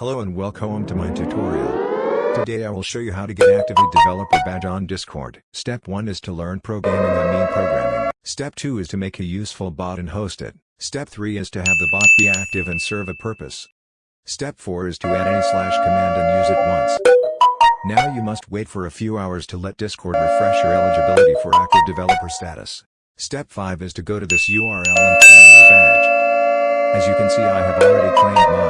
Hello and welcome to my tutorial. Today I will show you how to get Active Developer Badge on Discord. Step 1 is to learn programming I mean programming. Step 2 is to make a useful bot and host it. Step 3 is to have the bot be active and serve a purpose. Step 4 is to add any slash command and use it once. Now you must wait for a few hours to let Discord refresh your eligibility for active developer status. Step 5 is to go to this URL and claim your badge. As you can see I have already claimed mine.